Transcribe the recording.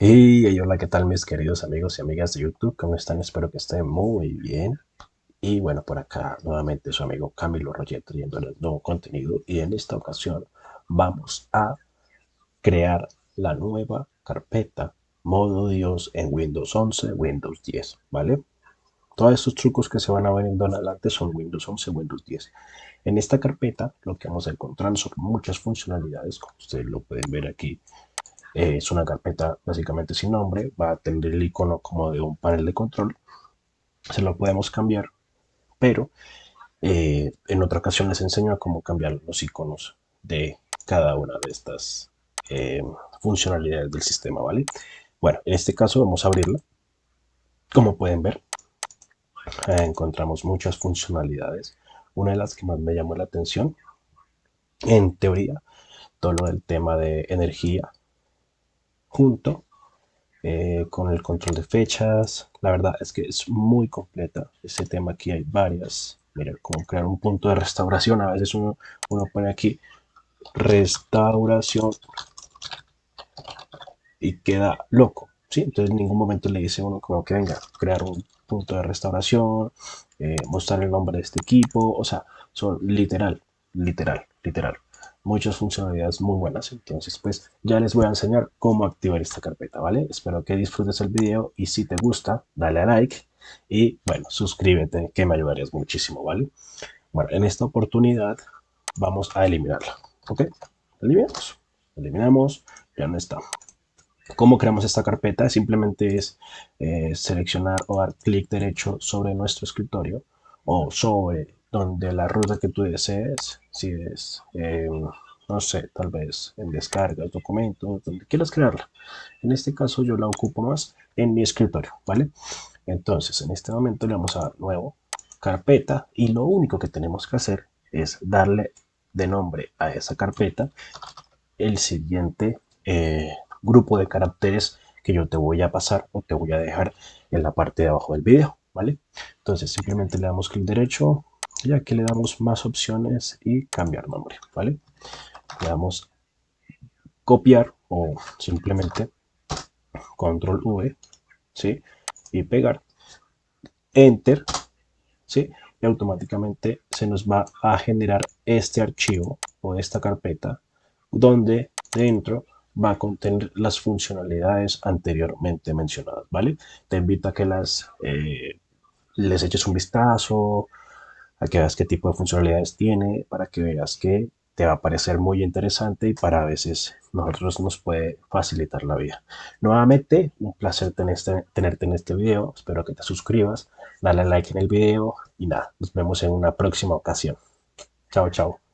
Y hola, ¿qué tal mis queridos amigos y amigas de YouTube? ¿Cómo están? Espero que estén muy bien. Y bueno, por acá nuevamente su amigo Camilo Roger trayéndoles nuevo contenido. Y en esta ocasión vamos a crear la nueva carpeta modo Dios en Windows 11, Windows 10, ¿vale? Todos estos trucos que se van a ver en adelante son Windows 11, Windows 10. En esta carpeta lo que vamos a encontrar son muchas funcionalidades, como ustedes lo pueden ver aquí eh, es una carpeta básicamente sin nombre, va a tener el icono como de un panel de control. Se lo podemos cambiar, pero eh, en otra ocasión les enseño cómo cambiar los iconos de cada una de estas eh, funcionalidades del sistema, ¿vale? Bueno, en este caso vamos a abrirla. Como pueden ver, encontramos muchas funcionalidades. Una de las que más me llamó la atención, en teoría, todo lo del tema de energía, junto eh, con el control de fechas. La verdad es que es muy completa. Ese tema aquí hay varias. Mira, como crear un punto de restauración. A veces uno, uno pone aquí restauración y queda loco. ¿sí? Entonces en ningún momento le dice uno como que venga, crear un punto de restauración, eh, mostrar el nombre de este equipo. O sea, son literal, literal, literal muchas funcionalidades muy buenas. Entonces, pues ya les voy a enseñar cómo activar esta carpeta, ¿vale? Espero que disfrutes el video y si te gusta, dale a like y, bueno, suscríbete que me ayudarías muchísimo, ¿vale? Bueno, en esta oportunidad vamos a eliminarla, ¿ok? Eliminamos, eliminamos, ya no está. ¿Cómo creamos esta carpeta? Simplemente es eh, seleccionar o dar clic derecho sobre nuestro escritorio o sobre donde la ruta que tú desees, si es, em, no sé, tal vez en descargas, documentos, donde quieras crearla. En este caso yo la ocupo más en mi escritorio, ¿vale? Entonces, en este momento le vamos a dar nuevo, carpeta, y lo único que tenemos que hacer es darle de nombre a esa carpeta el siguiente eh, grupo de caracteres que yo te voy a pasar o te voy a dejar en la parte de abajo del video, ¿vale? Entonces simplemente le damos clic derecho, y aquí le damos más opciones y cambiar nombre, ¿vale? Le damos copiar o simplemente control V, ¿sí? Y pegar, enter, ¿sí? Y automáticamente se nos va a generar este archivo o esta carpeta donde dentro va a contener las funcionalidades anteriormente mencionadas, ¿vale? Te invito a que las eh, les eches un vistazo, a que veas qué tipo de funcionalidades tiene, para que veas que te va a parecer muy interesante y para a veces nosotros nos puede facilitar la vida. Nuevamente, un placer tenerte en este video, espero que te suscribas, dale like en el video y nada, nos vemos en una próxima ocasión. Chao, chao.